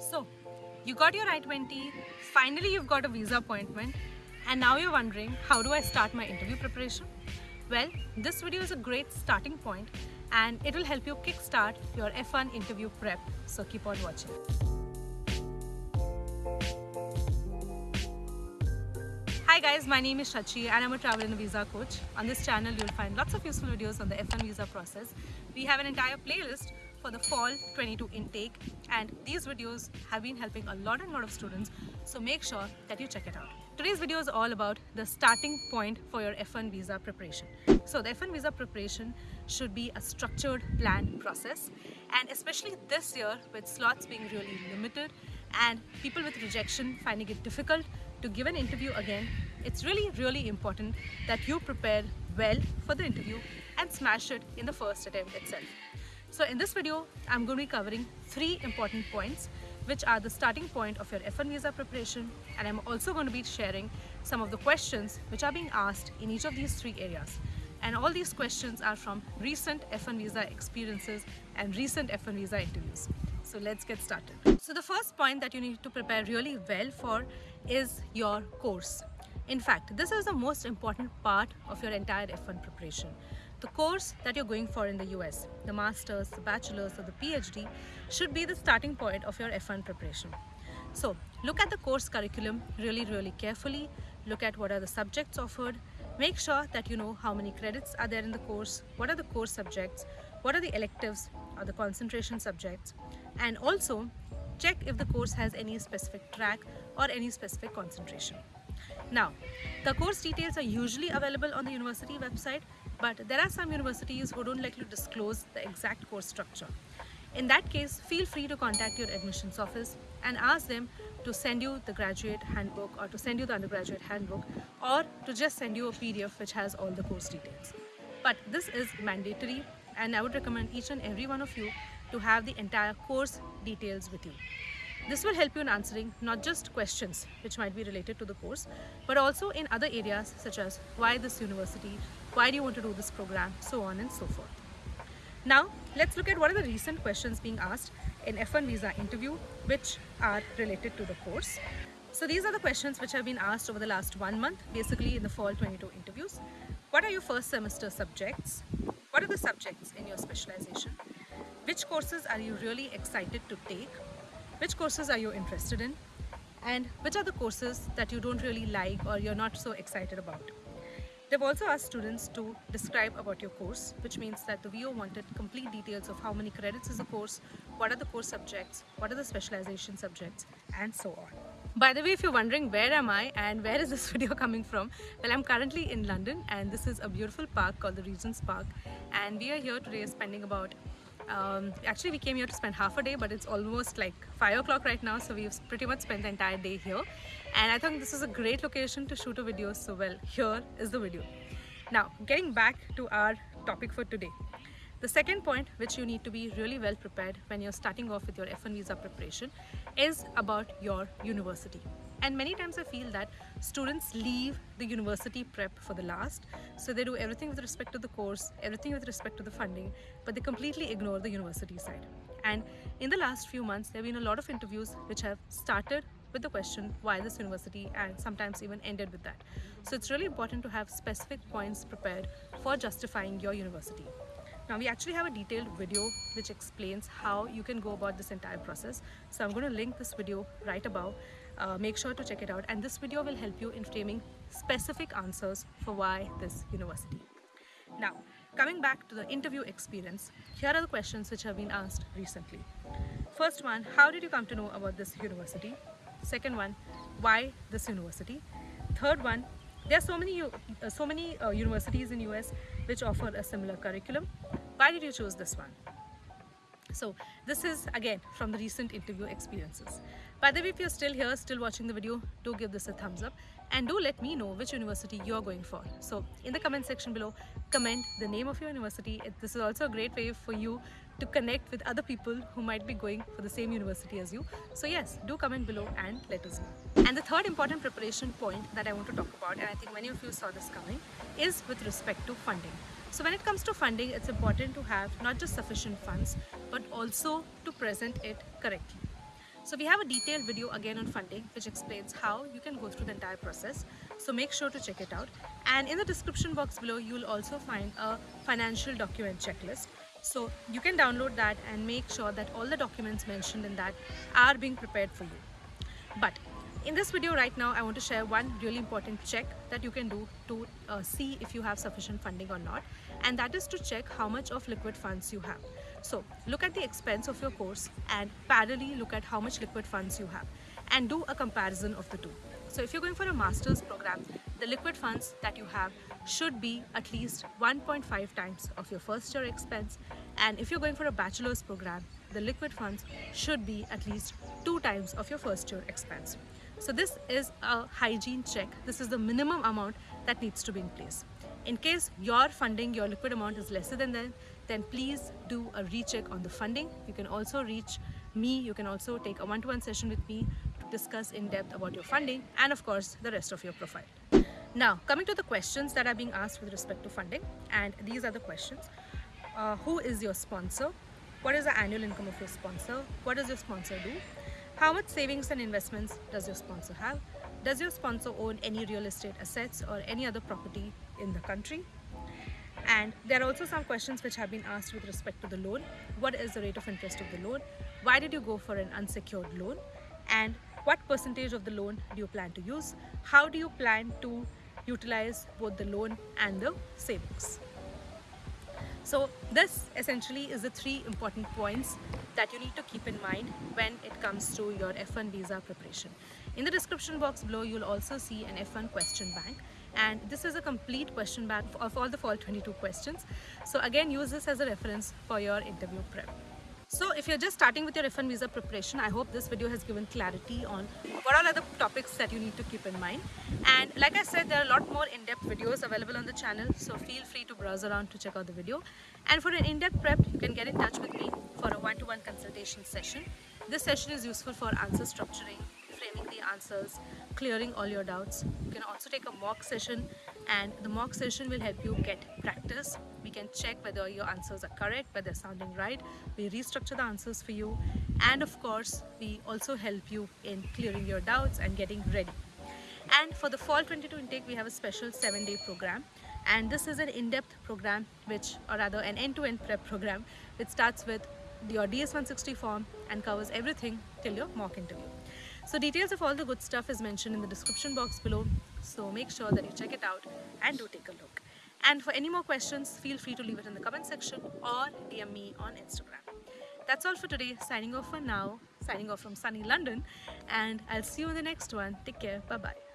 So, you got your I-20, finally you've got a visa appointment and now you're wondering how do I start my interview preparation? Well, this video is a great starting point and it will help you kickstart your F1 interview prep. So keep on watching. Hi guys, my name is Shachi and I'm a travel and visa coach. On this channel, you'll find lots of useful videos on the F1 visa process. We have an entire playlist for the fall 22 intake and these videos have been helping a lot and lot of students so make sure that you check it out. Today's video is all about the starting point for your F1 visa preparation. So the F1 visa preparation should be a structured planned process and especially this year with slots being really limited and people with rejection finding it difficult to give an interview again, it's really really important that you prepare well for the interview and smash it in the first attempt itself. So in this video, I'm going to be covering three important points which are the starting point of your F1 visa preparation and I'm also going to be sharing some of the questions which are being asked in each of these three areas. And all these questions are from recent F1 visa experiences and recent F1 visa interviews. So let's get started. So the first point that you need to prepare really well for is your course. In fact, this is the most important part of your entire F1 preparation the course that you're going for in the US, the master's, the bachelor's or the PhD should be the starting point of your F1 preparation. So look at the course curriculum really really carefully, look at what are the subjects offered, make sure that you know how many credits are there in the course, what are the course subjects, what are the electives or the concentration subjects and also check if the course has any specific track or any specific concentration. Now, the course details are usually available on the university website but there are some universities who don't like to disclose the exact course structure. In that case, feel free to contact your admissions office and ask them to send you the graduate handbook or to send you the undergraduate handbook or to just send you a PDF which has all the course details. But this is mandatory and I would recommend each and every one of you to have the entire course details with you. This will help you in answering not just questions which might be related to the course, but also in other areas such as why this university, why do you want to do this program, so on and so forth. Now, let's look at what are the recent questions being asked in F1 visa interview which are related to the course. So these are the questions which have been asked over the last one month, basically in the fall 22 interviews. What are your first semester subjects? What are the subjects in your specialization? Which courses are you really excited to take? which courses are you interested in and which are the courses that you don't really like or you're not so excited about. They've also asked students to describe about your course, which means that the VO wanted complete details of how many credits is the course, what are the course subjects, what are the specialization subjects, and so on. By the way, if you're wondering where am I and where is this video coming from, well, I'm currently in London and this is a beautiful park called the Regent's Park and we are here today spending about um, actually, we came here to spend half a day, but it's almost like 5 o'clock right now, so we've pretty much spent the entire day here. And I think this is a great location to shoot a video, so well, here is the video. Now, getting back to our topic for today. The second point which you need to be really well prepared when you're starting off with your F1 visa preparation is about your university. And many times I feel that students leave the university prep for the last. So they do everything with respect to the course, everything with respect to the funding, but they completely ignore the university side. And in the last few months, there have been a lot of interviews which have started with the question why this university and sometimes even ended with that. So it's really important to have specific points prepared for justifying your university. Now we actually have a detailed video which explains how you can go about this entire process. So I'm going to link this video right above uh, make sure to check it out and this video will help you in framing specific answers for why this university. Now, coming back to the interview experience, here are the questions which have been asked recently. First one, how did you come to know about this university? Second one, why this university? Third one, there are so many, uh, so many uh, universities in US which offer a similar curriculum. Why did you choose this one? So this is again from the recent interview experiences. By the way, if you're still here, still watching the video, do give this a thumbs up and do let me know which university you're going for. So in the comment section below, comment the name of your university. This is also a great way for you to connect with other people who might be going for the same university as you. So yes, do comment below and let us know. And the third important preparation point that I want to talk about, and I think many of you saw this coming, is with respect to funding. So when it comes to funding, it's important to have not just sufficient funds, but also to present it correctly. So we have a detailed video again on funding which explains how you can go through the entire process. So make sure to check it out. And in the description box below, you'll also find a financial document checklist. So you can download that and make sure that all the documents mentioned in that are being prepared for you. But in this video right now, I want to share one really important check that you can do to uh, see if you have sufficient funding or not. And that is to check how much of liquid funds you have. So look at the expense of your course and parallelly look at how much liquid funds you have and do a comparison of the two. So if you're going for a master's program, the liquid funds that you have should be at least 1.5 times of your first year expense. And if you're going for a bachelor's program, the liquid funds should be at least two times of your first year expense. So this is a hygiene check. This is the minimum amount that needs to be in place. In case your funding, your liquid amount is lesser than that, then please do a recheck on the funding. You can also reach me. You can also take a one-to-one -one session with me to discuss in depth about your funding and of course the rest of your profile. Now, coming to the questions that are being asked with respect to funding, and these are the questions. Uh, who is your sponsor? What is the annual income of your sponsor? What does your sponsor do? How much savings and investments does your sponsor have? Does your sponsor own any real estate assets or any other property in the country? And there are also some questions which have been asked with respect to the loan. What is the rate of interest of the loan? Why did you go for an unsecured loan? And what percentage of the loan do you plan to use? How do you plan to utilize both the loan and the savings? So this essentially is the three important points that you need to keep in mind when it comes to your F1 visa preparation. In the description box below, you'll also see an F1 question bank and this is a complete question bank of all the fall 22 questions. So again, use this as a reference for your interview prep. So if you're just starting with your F1 visa preparation, I hope this video has given clarity on what all are the topics that you need to keep in mind. And like I said, there are a lot more in-depth videos available on the channel, so feel free to browse around to check out the video. And for an in-depth prep, you can get in touch with me for a one-to-one -one consultation session. This session is useful for answer structuring, framing the answers, clearing all your doubts. You can also take a mock session and the mock session will help you get practice. We can check whether your answers are correct, whether they're sounding right. We restructure the answers for you. And of course, we also help you in clearing your doubts and getting ready. And for the fall 22 intake, we have a special seven day program. And this is an in-depth program, which, or rather an end-to-end -end prep program, which starts with your DS-160 form and covers everything till your mock interview. So details of all the good stuff is mentioned in the description box below. So make sure that you check it out and do take a look. And for any more questions, feel free to leave it in the comment section or DM me on Instagram. That's all for today. Signing off for now. Signing off from sunny London. And I'll see you in the next one. Take care. Bye-bye.